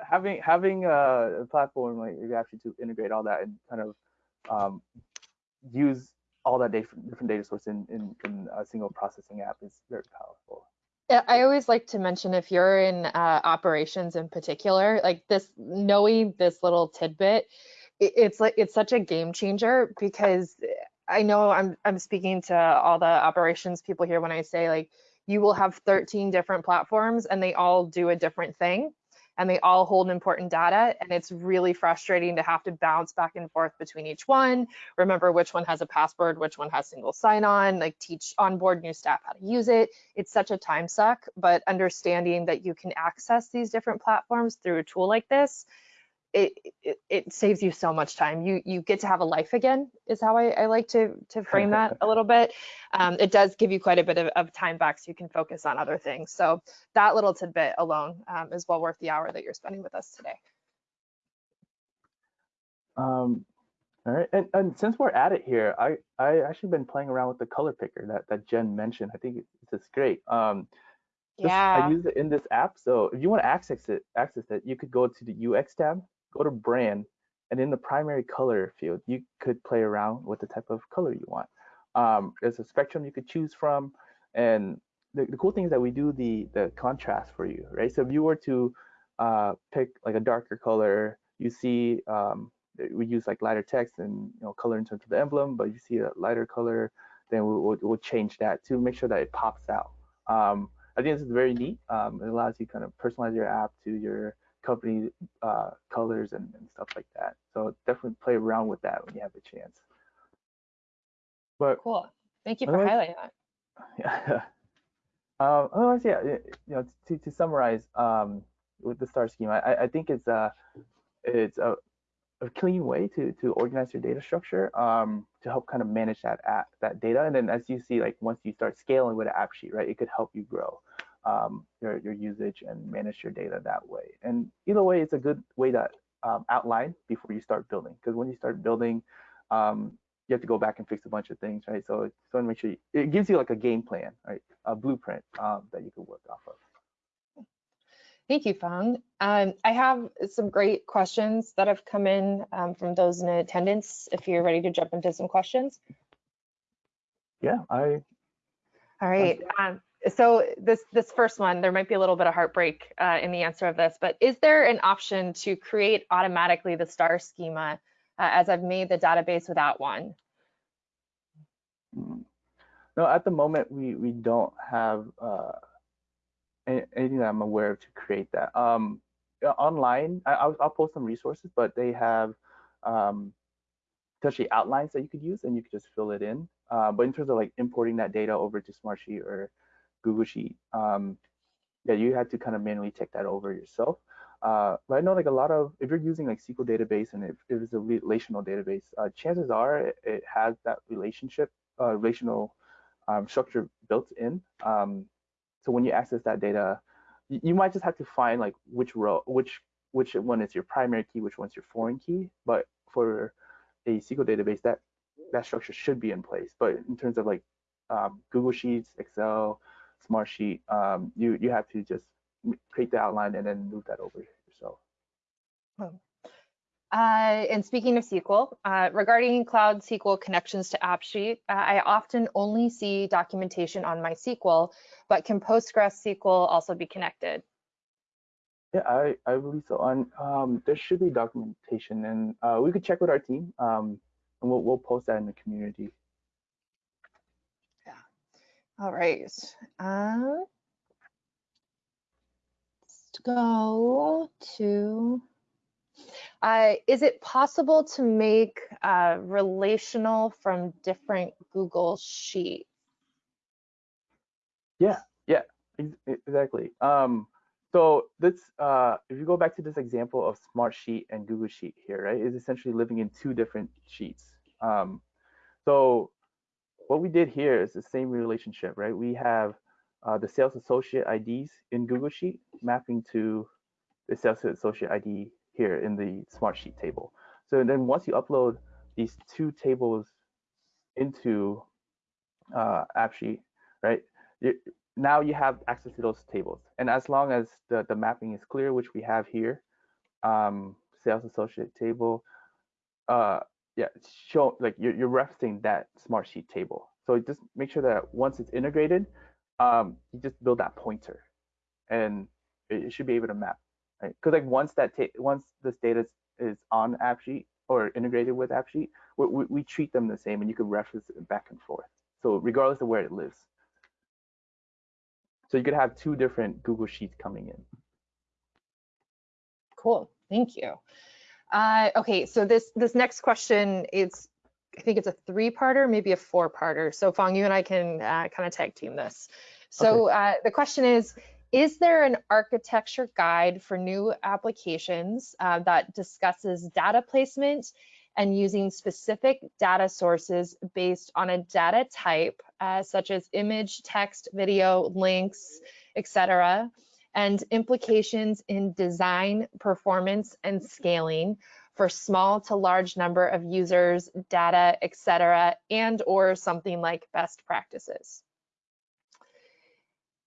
B: having having a platform like you actually to integrate all that and kind of um, use all that data, different data source in, in, in a single processing app is very powerful.
A: Yeah, I always like to mention if you're in uh, operations in particular, like this, knowing this little tidbit, it, it's like it's such a game changer because I know I'm I'm speaking to all the operations people here when I say like you will have 13 different platforms and they all do a different thing and they all hold important data and it's really frustrating to have to bounce back and forth between each one remember which one has a password which one has single sign-on like teach onboard new staff how to use it. It's such a time suck but understanding that you can access these different platforms through a tool like this it, it, it saves you so much time. You you get to have a life again is how I, I like to to frame that a little bit. Um, it does give you quite a bit of, of, time back so you can focus on other things. So that little tidbit alone um, is well worth the hour that you're spending with us today.
B: Um, all right, and, and since we're at it here, I I actually been playing around with the color picker that that Jen mentioned. I think it's, it's great. Um,
A: yeah.
B: I use it in this app. So if you want to access it, access it, you could go to the UX tab go to brand, and in the primary color field, you could play around with the type of color you want. Um, there's a spectrum you could choose from, and the, the cool thing is that we do the the contrast for you, right? So if you were to uh, pick like a darker color, you see um, we use like lighter text and you know color in terms of the emblem, but you see a lighter color, then we'll, we'll, we'll change that to make sure that it pops out. Um, I think this is very neat. Um, it allows you kind of personalize your app to your company uh, colors and, and, stuff like that. So definitely play around with that when you have a chance. But
A: cool. Thank you for highlighting that.
B: Yeah. um, otherwise, yeah, you know, to, to summarize um, with the star schema, I, I think it's a it's a, a, clean way to to organize your data structure um, to help kind of manage that app, that data. And then as you see, like once you start scaling with an AppSheet, right, it could help you grow um, your, your usage and manage your data that way. And either way, it's a good way to um, outline before you start building. Because when you start building, um, you have to go back and fix a bunch of things, right? So to make sure you, it gives you like a game plan, right? A blueprint um, that you can work off of.
A: Thank you, Fang. Um, I have some great questions that have come in um, from those in attendance. If you're ready to jump into some questions.
B: Yeah, I.
A: All right. Um, so this this first one, there might be a little bit of heartbreak uh, in the answer of this, but is there an option to create automatically the star schema uh, as I've made the database without one?
B: No, at the moment we we don't have uh, anything that I'm aware of to create that. Um, online, I, will I'll post some resources, but they have um, outlines that you could use, and you could just fill it in. Uh, but in terms of like importing that data over to Smartsheet or Google Sheet, um, yeah, you had to kind of manually check that over yourself. Uh, but I know like a lot of, if you're using like SQL database and if, if it's a relational database, uh, chances are it, it, has that relationship, uh, relational um, structure built in. Um, so when you access that data, you, you, might just have to find like which row, which which one is your primary key, which one's your foreign key. But for a SQL database, that that structure should be in place. But in terms of like um, Google Sheets, Excel, Smartsheet, um, you you have to just create the outline and then move that over yourself.
A: Oh. Uh, and speaking of SQL, uh, regarding Cloud SQL connections to AppSheet, uh, I often only see documentation on MySQL, but can Postgres SQL also be connected?
B: Yeah, I, I believe so. On um, there should be documentation, and uh, we could check with our team, um, and we'll we'll post that in the community.
A: All right. Uh, let's go to, uh, is it possible to make uh, relational from different Google Sheets?
B: Yeah, yeah, exactly. Um, so this, uh, if you go back to this example of Smartsheet and Google Sheet here, right, is essentially living in two different sheets. Um, so what we did here is the same relationship, right? We have uh, the sales associate IDs in Google Sheet mapping to the sales associate ID here in the Smartsheet table. So then once you upload these two tables into uh, AppSheet, right? You, now you have access to those tables. And as long as the, the mapping is clear, which we have here, um, sales associate table, uh, yeah, show like you're, you're referencing that Smartsheet table. So just make sure that once it's integrated, um, you just build that pointer, and it, should be able to map, right? Because like once that once this data is, is on AppSheet or integrated with AppSheet, we, we, we treat them the same, and you can reference it back and forth. So regardless of where it lives. So you could have two different Google Sheets coming in.
A: Cool, thank you. Uh, okay, so this this next question is, I think it's a three-parter, maybe a four-parter. So Fong, you and I can uh, kind of tag team this. So okay. uh, the question is, is there an architecture guide for new applications uh, that discusses data placement and using specific data sources based on a data type, uh, such as image, text, video, links, etc., and implications in design, performance, and scaling for small to large number of users, data, etc., and or something like best practices.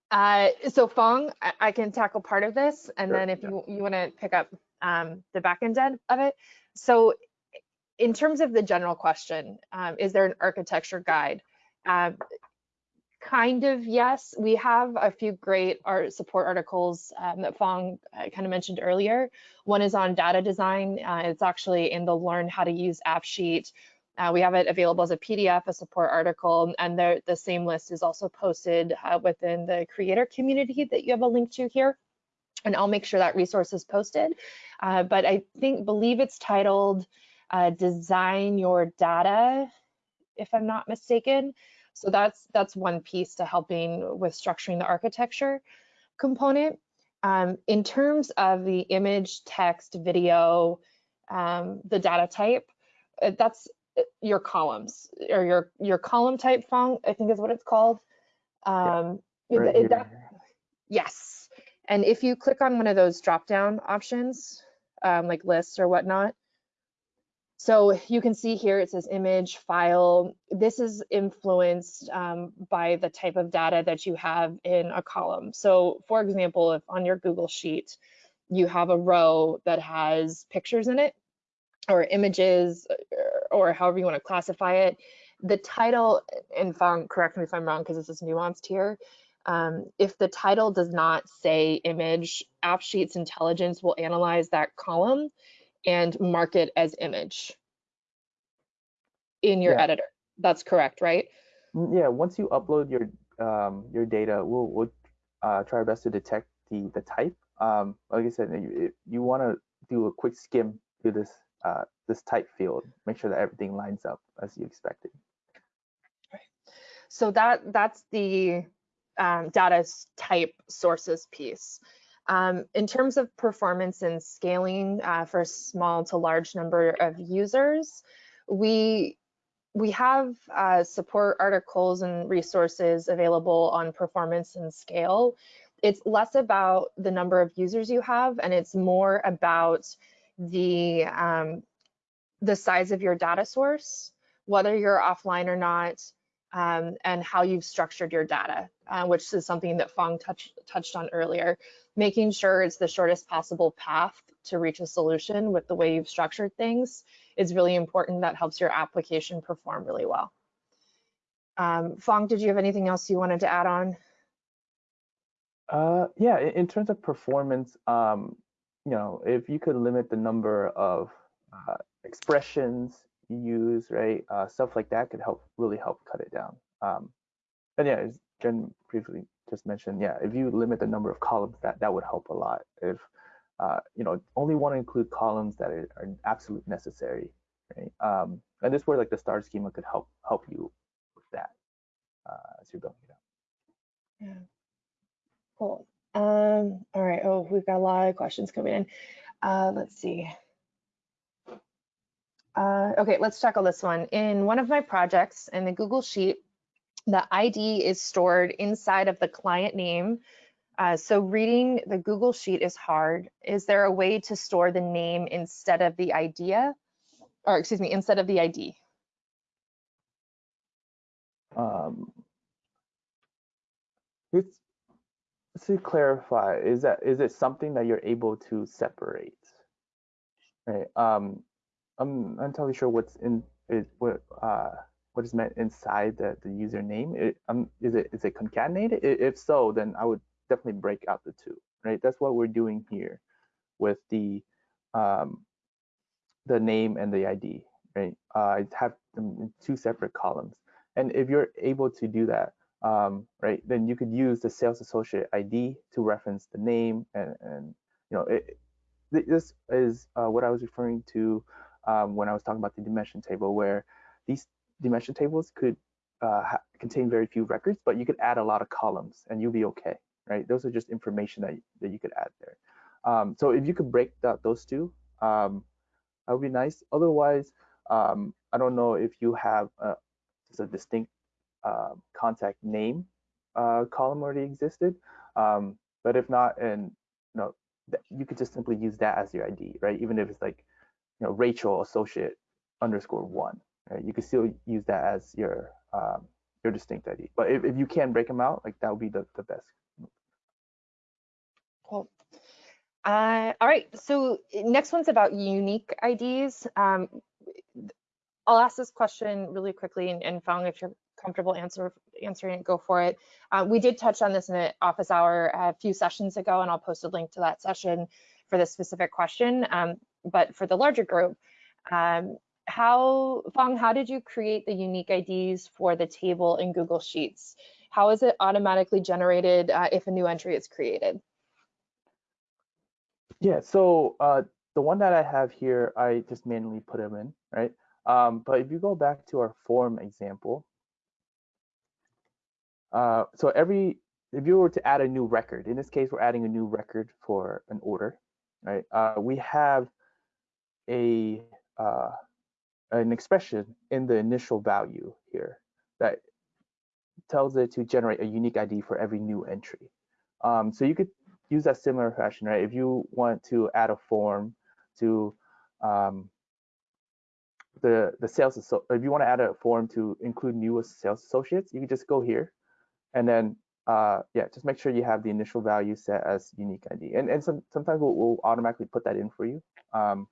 A: Uh, so Fong, I, I, can tackle part of this, and sure, then if yeah. you, you want to pick up um, the back end of it. So in terms of the general question, um, is there an architecture guide? Um, kind of yes. We have a few great art support articles um, that Fong uh, kind of mentioned earlier. One is on data design. Uh, it's actually in the Learn How to Use AppSheet. Uh, we have it available as a PDF, a support article, and the, the same list is also posted uh, within the creator community that you have a link to here. And I'll make sure that resource is posted. Uh, but I think, believe it's titled design your data, if I'm not mistaken. So that's that's one piece to helping with structuring the architecture component. Um, in terms of the image, text, video, um, the data type, uh, that's uh, your columns or your your column type font, I think is what it's called. Um, yeah, right it, that, yes. And if you click on one of those drop down options, um, like lists or whatnot, so you can see here it says image, file. This is influenced um, by the type of data that you have in a column. So for example, if on your Google Sheet, you have a row that has pictures in it or images or however you want to classify it, the title, and Fong, correct me if I'm wrong because this is nuanced here, um, if the title does not say image, AppSheet's intelligence will analyze that column and mark it as image in your yeah. editor. That's correct, right?
B: Yeah, once you upload your um, your data, we'll, we'll uh, try our best to detect the, the type. Um, like I said, you, you want to do a quick skim through this uh, this type field, make sure that everything lines up as you expected.
A: So that that's the um, data type sources piece. Um, in terms of performance and scaling uh, for small to large number of users, we we have uh, support articles and resources available on performance and scale. It's less about the number of users you have, and it's more about the um, the size of your data source, whether you're offline or not, um, and how you've structured your data, uh, which is something that Fong touched touched on earlier making sure it's the shortest possible path to reach a solution with the way you've structured things is really important. That helps your application perform really well. Um, Fong, did you have anything else you wanted to add on?
B: Uh, yeah, in terms of performance, um, you know, if you could limit the number of uh, expressions you use, right, uh, stuff like that could help really help cut it down. Um, and yeah, as Jen briefly just mentioned, yeah, if you limit the number of columns, that that would help a lot. If uh, you know, only want to include columns that are, are absolutely necessary, right? Um, and this where like the star schema could help help you with that uh, as you're building it out.
A: Yeah. Cool. Um, all right. Oh, we've got a lot of questions coming in. Uh, let's see. Uh, okay, let's tackle this one. In one of my projects in the Google Sheet, the ID is stored inside of the client name. Uh, so reading the Google Sheet is hard. Is there a way to store the name instead of the idea? Or excuse me, instead of the ID?
B: Um, it's, to clarify, is that is it something that you're able to separate? Right. Um, I'm not entirely sure what's in it, what uh, what is meant inside the, the username. It, um, is it is it concatenated? If so, then I would definitely break out the two, right? That's what we're doing here with the um, the name and the ID, right? Uh, I have them in two separate columns. And if you're able to do that, um, right, then you could use the sales associate ID to reference the name and, and you know, it, this is uh, what I was referring to um, when I was talking about the dimension table, where these dimension tables could uh, contain very few records, but you could add a lot of columns and you'll be okay, right? Those are just information that, that you could add there. Um, so if you could break that, those two, um, that would be nice. Otherwise, um, I don't know if you have a, just a distinct uh, contact name uh, column already existed, um, but if not, and you know, you could just simply use that as your ID, right? Even if it's like, you know, Rachel associate underscore one, right? You could still use that as your um, your distinct ID. But if, if you can break them out, like that would be the, the best.
A: Cool. Uh, all right, so next one's about unique IDs. Um, I'll ask this question really quickly and, and Fong, if you're comfortable answer, answering it, go for it. Uh, we did touch on this in an office hour a few sessions ago, and I'll post a link to that session for this specific question. Um, but for the larger group, um, how, Fong, how did you create the unique IDs for the table in Google Sheets? How is it automatically generated uh, if a new entry is created?
B: Yeah, so uh, the one that I have here, I just manually put them in, right? Um, but if you go back to our form example, uh, so every, if you were to add a new record, in this case, we're adding a new record for an order, right? Uh, we have a uh, an expression in the initial value here that tells it to generate a unique ID for every new entry. Um, so you could use that similar fashion, right? If you want to add a form to um, the the sales, if you want to add a form to include new sales associates, you can just go here, and then uh, yeah, just make sure you have the initial value set as unique ID. And and some, sometimes we'll, we'll automatically put that in for you. Um,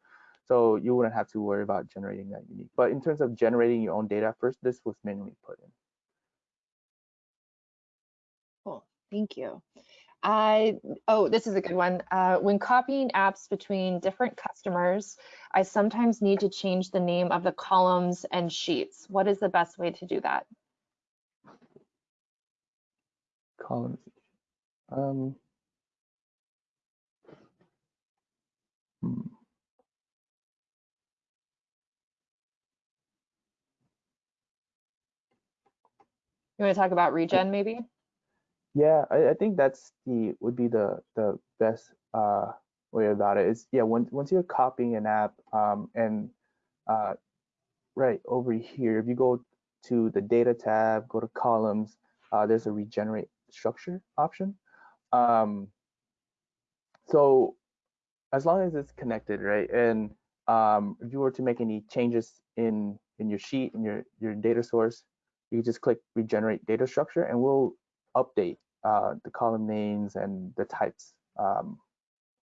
B: so you wouldn't have to worry about generating that unique. But in terms of generating your own data first, this was manually put in.
A: Cool, thank you. I, oh, this is a good one. Uh, when copying apps between different customers, I sometimes need to change the name of the columns and sheets. What is the best way to do that?
B: Columns. Um, hmm.
A: You want to talk about regen maybe?
B: Yeah, I, I think that's the would be the the best uh, way about it. Is yeah, once once you're copying an app, um, and uh, right over here, if you go to the data tab, go to columns, uh, there's a regenerate structure option. Um, so as long as it's connected, right, and um, if you were to make any changes in in your sheet in your your data source, you just click regenerate data structure, and we'll update uh, the column names and the types um,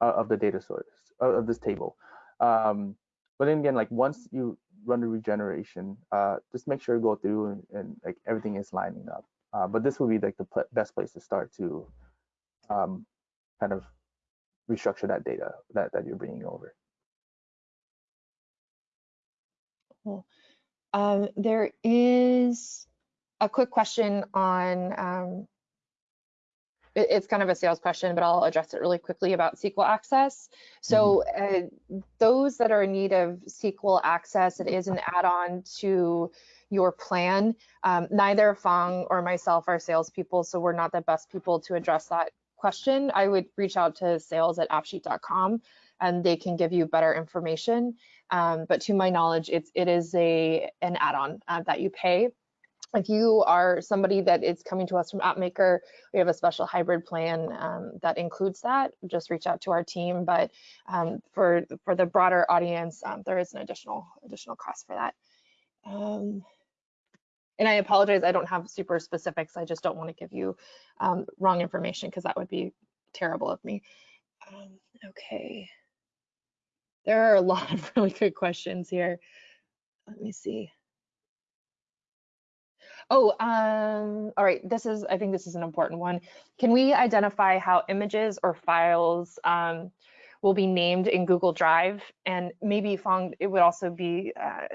B: of the data source of this table. Um, but then again, like once you run the regeneration, uh, just make sure to go through and, and, like everything is lining up. Uh, but this would be like the pl best place to start to um, kind of restructure that data that, that you're bringing over.
A: Cool. Um, there is a quick question on um, it's kind of a sales question, but I'll address it really quickly about SQL Access. So mm-hmm. uh, those that are in need of SQL Access, it is an add-on to your plan. Um, neither Fong or myself are salespeople, so we're not the best people to address that question. I would reach out to sales at appsheet.com and they can give you better information. Um, but to my knowledge, it's, it is a, an add-on uh, that you pay if you are somebody that is coming to us from AppMaker, we have a special hybrid plan um, that includes that. Just reach out to our team. But um, for for the broader audience, um, there is an additional additional cost for that. Um, and I apologize, I don't have super specifics. I just don't want to give you um, wrong information because that would be terrible of me. Um, okay. There are a lot of really good questions here. Let me see. Oh, um, all right. This is, I think this is an important one. Can we identify how images or files um, will be named in Google Drive? And maybe Fong, it would also be uh,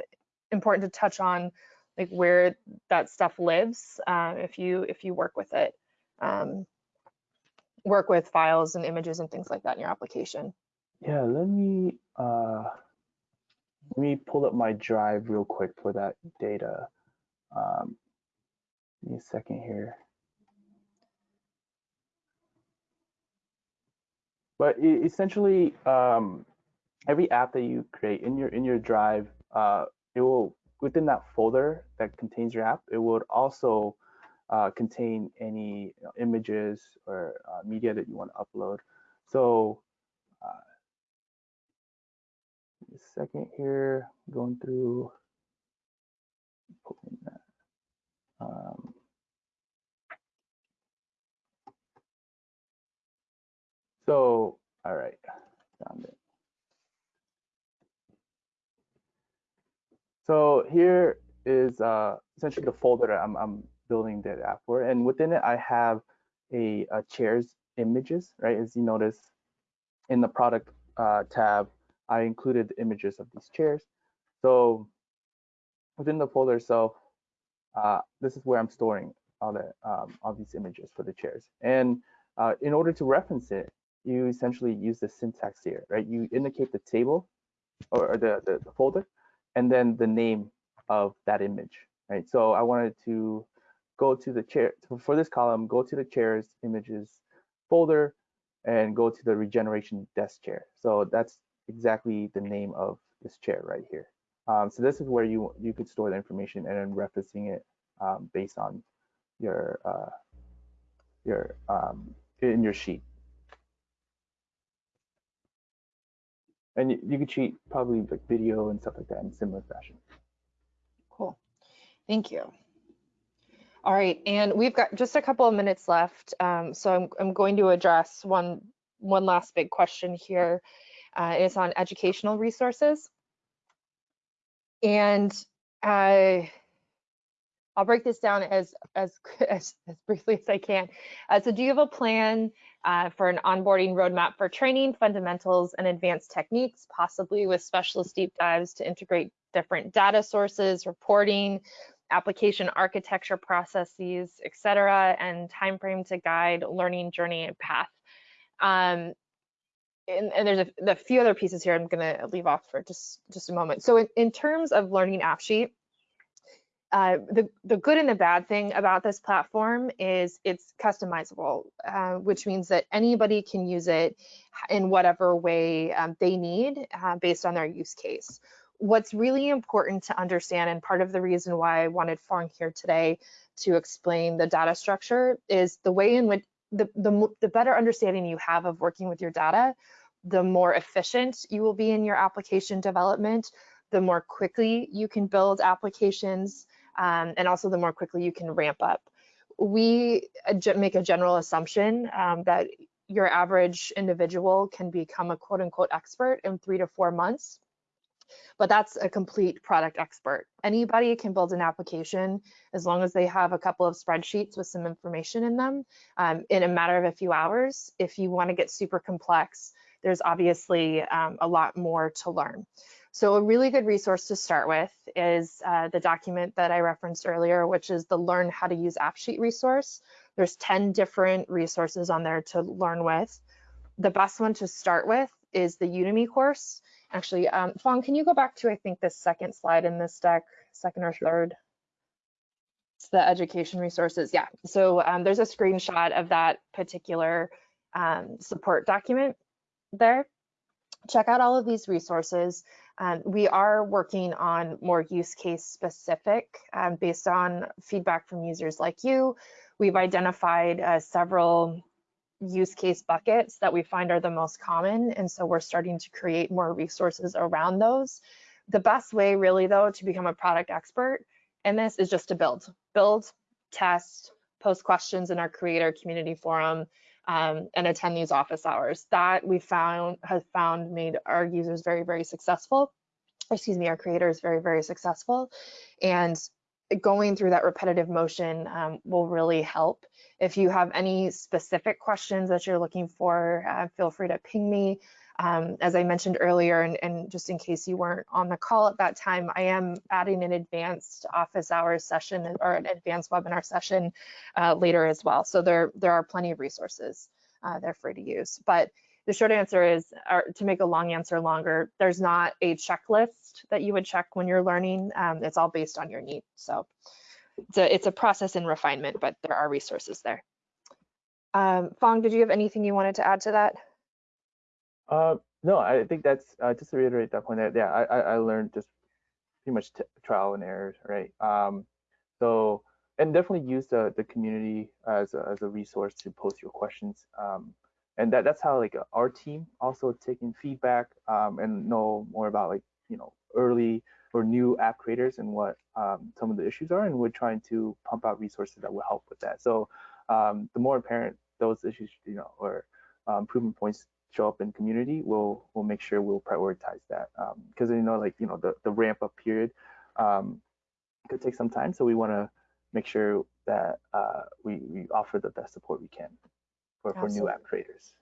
A: important to touch on like where that stuff lives uh, if you if you work with it, um, work with files and images and things like that in your application.
B: Yeah, let me uh, let me pull up my drive real quick for that data. Um, me a second here. But essentially, um, every app that you create in your in your drive, uh, it will within that folder that contains your app, it would also uh, contain any you know, images or uh, media that you want to upload. So, uh, a second here, going through. Um, so, all right, found it. So here is uh, essentially the folder I'm, I'm building the app for, and within it I have a, a chairs images, right? As you notice in the product uh, tab, I included images of these chairs. So within the folder itself, uh, this is where I'm storing all the um, all these images for the chairs. And uh, in order to reference it, you essentially use the syntax here, right? You indicate the table or, or the, the, the folder, and then the name of that image, right? So I wanted to go to the chair for this column, go to the chairs images folder and go to the regeneration desk chair. So that's exactly the name of this chair right here. Um, so this is where you you could store the information and then referencing it um, based on your uh, your um, in your sheet. And you, you could cheat probably like video and stuff like that in similar fashion.
A: Cool. Thank you. All right, and we've got just a couple of minutes left, um, so I'm, I'm going to address one one last big question here. Uh, it's on educational resources. And uh, I'll break this down as, as, as, as briefly as I can. Uh, so do you have a plan uh, for an onboarding roadmap for training, fundamentals, and advanced techniques, possibly with specialist deep dives to integrate different data sources, reporting, application architecture processes, et cetera, and timeframe to guide learning journey and path. Um, and, and, there's a, a, few other pieces here I'm going to leave off for just just a moment. So in, in terms of learning AppSheet, uh, the, the good and the bad thing about this platform is it's customizable, uh, which means that anybody can use it in whatever way um, they need uh, based on their use case. What's really important to understand, and part of the reason why I wanted Fong here today to explain the data structure, is the way in which the, the, the better understanding you have of working with your data, the more efficient you will be in your application development, the more quickly you can build applications, um, and also the more quickly you can ramp up. We make a general assumption um, that your average individual can become a quote unquote expert in three to four months but that's a complete product expert. Anybody can build an application as long as they have a couple of spreadsheets with some information in them um, in a matter of a few hours. If you want to get super complex, there's obviously um, a lot more to learn. So a really good resource to start with is uh, the document that I referenced earlier, which is the Learn How to Use AppSheet resource. There's 10 different resources on there to learn with. The best one to start with is the Udemy course. Actually, um, Fong, can you go back to, I think, the second slide in this deck, second or sure. third? It's the education resources. Yeah, so um, there's a screenshot of that particular um, support document there. Check out all of these resources. Um, we are working on more use case specific um, based on feedback from users like you. We've identified uh, several use case buckets that we find are the most common. And so we're starting to create more resources around those. The best way really though to become a product expert in this is just to build, build, test, post questions in our creator community forum, um, and attend these office hours. That we found has found made our users very, very successful. Excuse me, our creators very, very successful. And going through that repetitive motion um, will really help. If you have any specific questions that you're looking for, uh, feel free to ping me. Um, as I mentioned earlier, and, and, just in case you weren't on the call at that time, I am adding an advanced office hours session or an advanced webinar session uh, later as well. So there, there are plenty of resources uh, they're free to use. But the short answer is, to make a long answer longer, there's not a checklist that you would check when you're learning. Um, it's all based on your need. So it's a, it's a process and refinement, but there are resources there. Um, Fong, did you have anything you wanted to add to that?
B: Uh, no, I think that's uh, just to reiterate that point. That yeah, I I learned just pretty much trial and error, right? Um, so and definitely use the the community as a, as a resource to post your questions. Um, and that that's how like our team also taking feedback um, and know more about like you know early or new app creators and what um, some of the issues are, and we're trying to pump out resources that will help with that. So um, the more apparent those issues, you know, or um, improvement points show up in community, we'll we'll make sure we'll prioritize that because um, you know like you know the the ramp up period um, could take some time, so we want to make sure that uh, we we offer the best support we can for, for new app creators.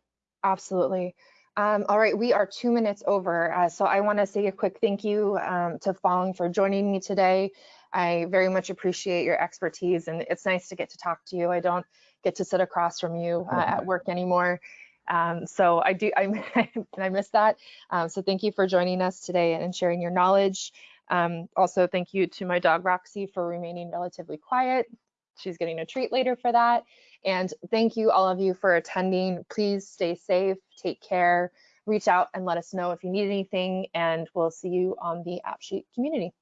A: Absolutely. Um, all right, we are two minutes over, uh, so I want to say a quick thank you um, to Fong for joining me today. I very much appreciate your expertise, and it's nice to get to talk to you. I don't get to sit across from you uh, at work anymore, um, so I do I, I miss that. Um, so thank you for joining us today and sharing your knowledge. Um, also, thank you to my dog Roxy for remaining relatively quiet. She's getting a treat later for that. And thank you all of you for attending. Please stay safe, take care, reach out and let us know if you need anything, and we'll see you on the AppSheet community.